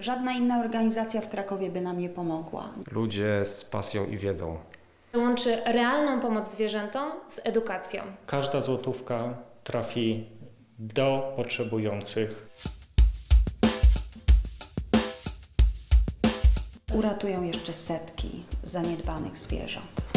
Żadna inna organizacja w Krakowie by nam nie pomogła. Ludzie z pasją i wiedzą. Łączy realną pomoc zwierzętom z edukacją. Każda złotówka trafi do potrzebujących. Uratują jeszcze setki zaniedbanych zwierząt.